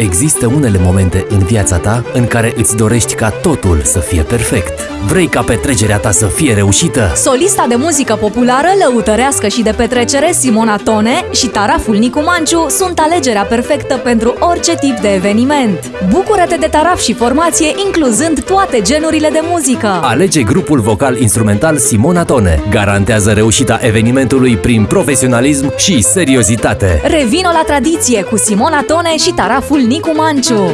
Există unele momente în viața ta în care îți dorești ca totul să fie perfect. Vrei ca petrecerea ta să fie reușită? Solista de muzică populară, lăutărească și de petrecere Simona Tone și taraful Nicu Manciu sunt alegerea perfectă pentru orice tip de eveniment. Bucură-te de taraf și formație incluzând toate genurile de muzică. Alege grupul vocal-instrumental Simona Tone. Garantează reușita evenimentului prin profesionalism și seriozitate. Revino la tradiție cu Simona Tone și taraful Nicu Manciu